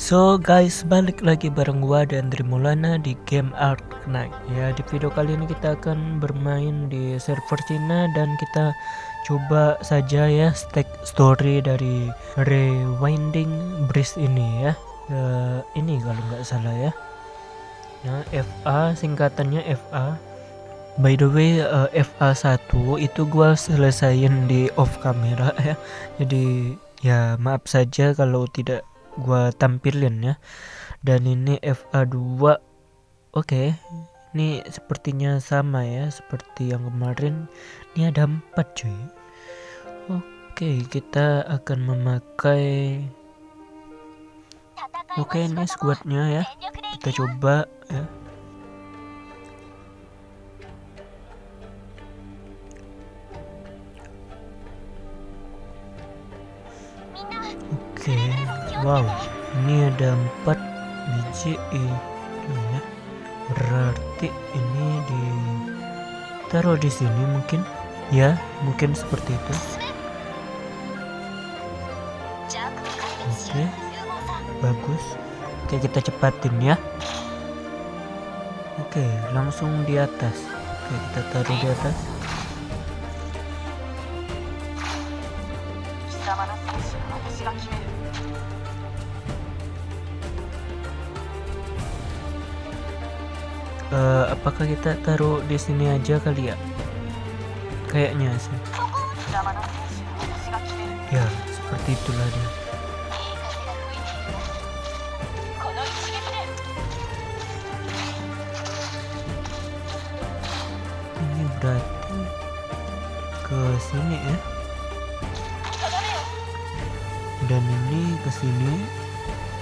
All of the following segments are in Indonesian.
So guys, balik lagi bareng gua dan Trimulana di game Ark Knight Ya, di video kali ini kita akan bermain di server Cina dan kita coba saja ya stack story dari Rewinding Bridge ini ya. Uh, ini kalau nggak salah ya. Nah, FA singkatannya FA. By the way, uh, FA 1 itu gua selesaiin di off camera ya. Jadi ya maaf saja kalau tidak gua tampilin ya. Dan ini FA2 oke. Okay. ini sepertinya sama ya seperti yang kemarin. Ini ada empat cuy. Oke okay, kita akan memakai oke okay, ini squadnya ya. Kita coba ya wow, ini ada empat biji itu ya. Berarti ini di taruh di sini mungkin, ya, mungkin seperti itu. Oke, okay. bagus. Oke, okay, kita cepatin ya. Oke, okay, langsung di atas. Oke, kita taruh di atas. Uh, apakah kita taruh di sini aja kali ya? Kayaknya sih. Ya seperti itulah dia. Ini berarti ke sini ya dan ini ke sini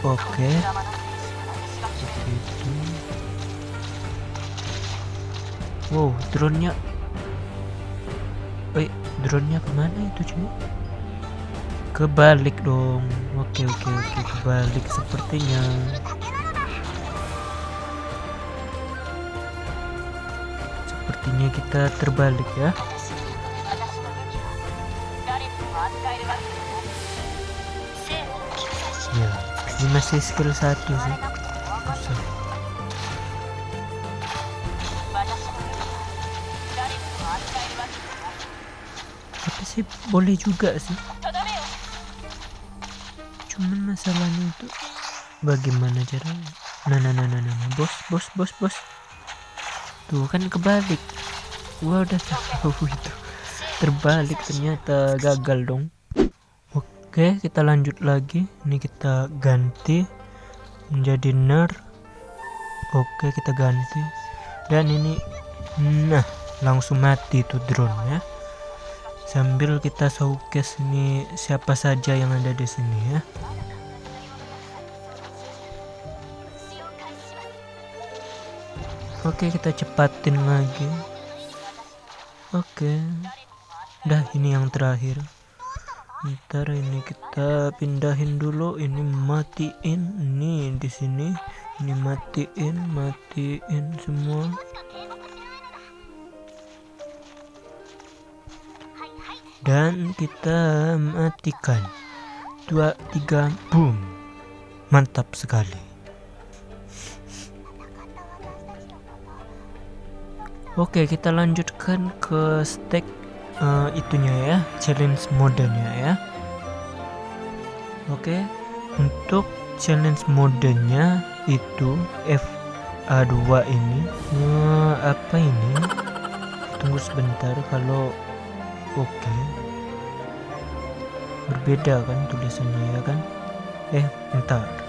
oke okay. Wow, drone-nya. Eh, drone-nya ke mana itu cuy? Kebalik dong. Oke, oke, oke, kebalik sepertinya. Sepertinya kita terbalik ya. Ini masih skill satu sih. Usah. sih boleh juga sih cuman masalahnya itu bagaimana caranya nah nah nah nah nah, nah. bos bos bos bos tuh kan kebalik gua udah tahu itu terbalik ternyata gagal dong oke kita lanjut lagi. Ini kita ganti menjadi ner. Oke kita ganti. Dan ini nah langsung mati tuh drone ya. Sambil kita showcase nih siapa saja yang ada di sini ya. Oke kita cepatin lagi. Oke. Dah ini yang terakhir Ntar ini kita pindahin dulu. Ini matiin. Ini di sini. Ini matiin matiin semua. Dan kita matikan. Dua tiga boom. Mantap sekali. Oke kita lanjutkan ke stack uh, itunya ya challenge modenya ya. Oke untuk challenge modenya itu FA2 ini uh, apa ini? Tunggu sebentar kalau oke. Okay. berbeda kan tulisannya ya kan? Eh entar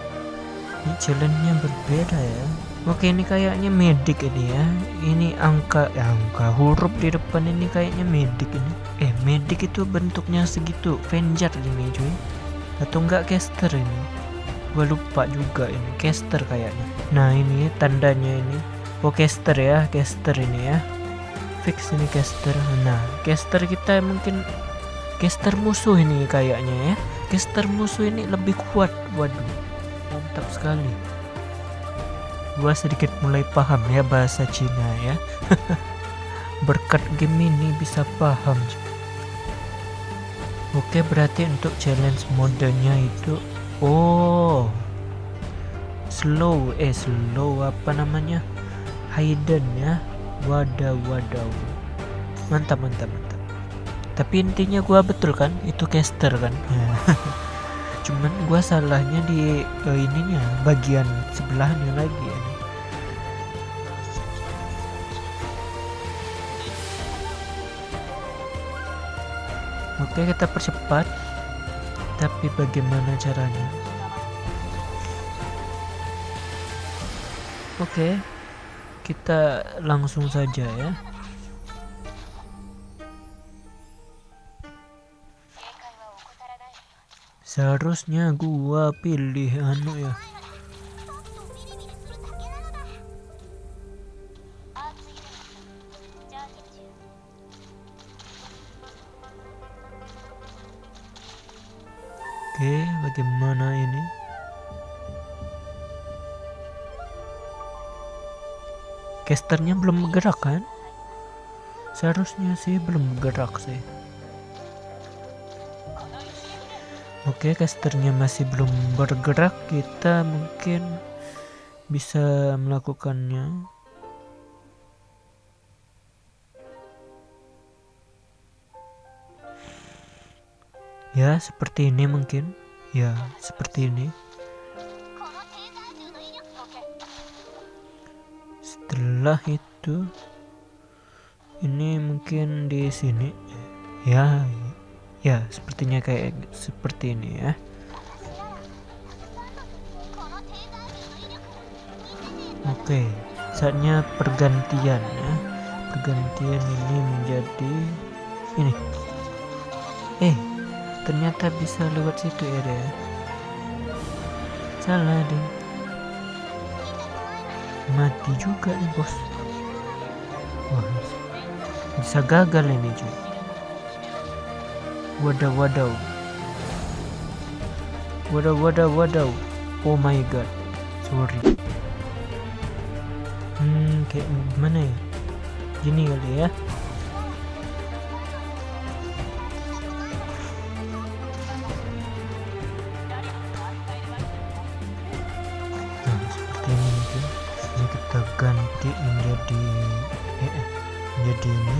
ini challenge-nya berbeda ya oke ini kayaknya medik ini ya. Ini angka ya, angka huruf di depan ini kayaknya medik ini. Eh medik itu bentuknya segitu Venjar ini. Cuy atau enggak caster ini? Gua lupa juga ini caster kayaknya. Nah ini tandanya ini. Oh caster ya caster ini ya. Fix ini caster. Nah caster kita mungkin caster musuh ini kayaknya ya. Caster musuh ini lebih kuat waduh. Mantap sekali gua sedikit mulai paham ya bahasa Cina ya. Berkat game ini bisa paham. Oke berarti untuk challenge modenya itu oh slow eh slow apa namanya? Hidden ya. Wadah wadah mantap mantap mantap. Tapi intinya gua betul kan? Itu caster kan? Cuman gua salahnya di uh, ininya bagian sebelahnya lagi. ya. Oke kita percepat tapi bagaimana caranya Oke kita langsung saja ya seharusnya gua pilih anu ya Oke, bagaimana ini? Casternya belum bergerak kan? Seharusnya sih belum bergerak sih. Oke, casternya masih belum bergerak. Kita mungkin bisa melakukannya. Ya, seperti ini mungkin. Ya, seperti ini. setelah itu ini mungkin di sini ya ya sepertinya kayak seperti ini ya oke saatnya pergantian ya pergantian ini menjadi ini eh ternyata bisa lewat situ ya deh salah deh mati juga nih bos. Wah bisa gagal ini cuy wadaw wadaw wadaw wadaw wadaw oh my god. Sorry. Hmm kayak gimana ya? Gini kali ya ganti menjadi eh, eh, menjadi ini.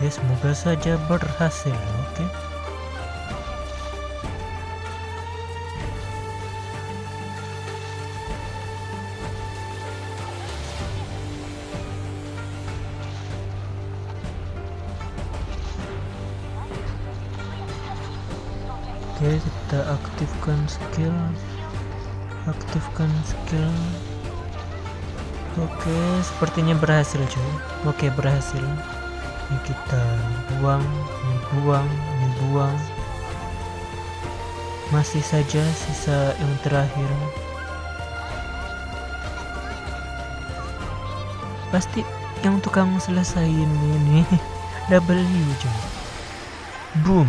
Oke semoga saja berhasil oke. Oke, kita aktifkan skill aktifkan skill. Oke sepertinya berhasil cuy. Oke berhasil. Ini kita buang ini buang ini buang. Masih saja sisa yang terakhir. Pasti yang tukang selesaiin ini W cuy. Boom.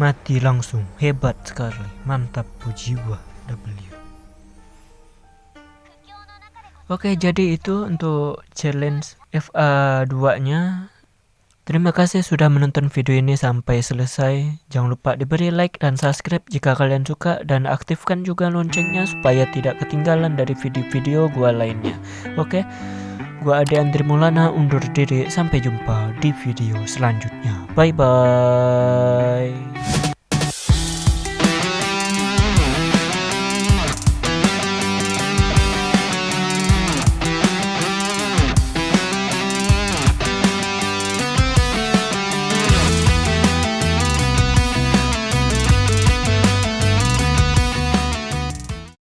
Mati langsung. Hebat sekali. Mantap jiwa W Oke, jadi itu untuk challenge FA2 nya. Terima kasih sudah menonton video ini sampai selesai. Jangan lupa diberi like dan subscribe jika kalian suka dan aktifkan juga loncengnya supaya tidak ketinggalan dari video-video gua lainnya. Oke. Gua Ade Andri Mulana undur diri sampai jumpa di video selanjutnya. Bye bye.